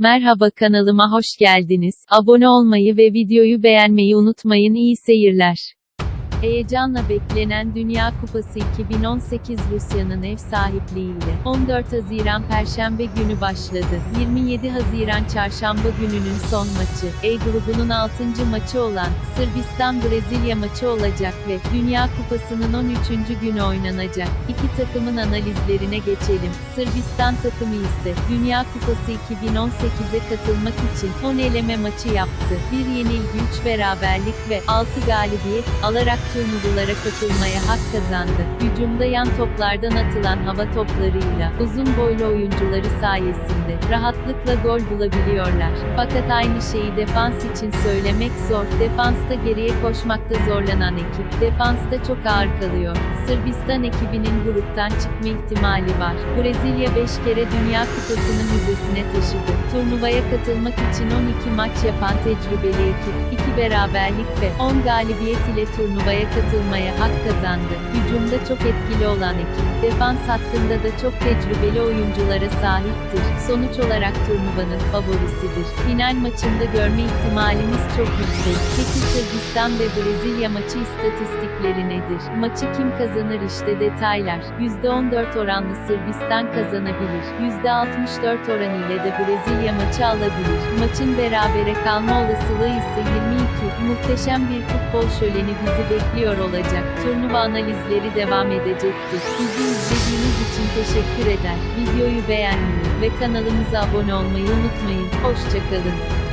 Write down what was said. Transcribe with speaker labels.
Speaker 1: Merhaba kanalıma hoş geldiniz. Abone olmayı ve videoyu beğenmeyi unutmayın. İyi seyirler. Heyecanla beklenen Dünya Kupası 2018 Rusya'nın ev sahipliğiyle 14 Haziran Perşembe günü başladı. 27 Haziran Çarşamba gününün son maçı, E grubunun 6. maçı olan Sırbistan-Brezilya maçı olacak ve Dünya Kupası'nın 13. günü oynanacak. İki takımın analizlerine geçelim. Sırbistan takımı ise Dünya Kupası 2018'e katılmak için 10 eleme maçı yaptı. Bir yenilgi 3 beraberlik ve 6 galibiyet alarak turnuvalara katılmaya hak kazandı. Hücumda yan toplardan atılan hava toplarıyla uzun boylu oyuncuları sayesinde rahatlıkla gol bulabiliyorlar. Fakat aynı şeyi defans için söylemek zor. Defansta geriye koşmakta zorlanan ekip defansta çok ağır kalıyor. Sırbistan ekibinin gruptan çıkma ihtimali var. Brezilya 5 kere Dünya Kupası'nı müzesine taşıdı. Turnuvaya katılmak için 12 maç yapan tecrübeli ekip, 2 beraberlik ve 10 galibiyet ile turnuvaya katılmaya hak kazandı. Hücumda çok etkili olan ekip, defans hattında da çok tecrübeli oyunculara sahiptir. Sonuç olarak turnuvanın favorisidir. Final maçında görme ihtimalimiz çok yüksek. Peki Sırbistan ve Brezilya maçı istatistikleri nedir? Maçı kim kazanır işte detaylar. %14 oranlı Sırbistan kazanabilir. %64 oran ile de Brezilya maçı alabilir. Maçın berabere kalma olasılığı ise 22. Muhteşem bir futbol şöleni bizi bekliyor olacak. Turnuva analizleri devam edecektir. Bizi izlediğiniz için teşekkür eder. Videoyu beğenmeyi ve kanalımıza abone olmayı unutmayın. Hoşçakalın.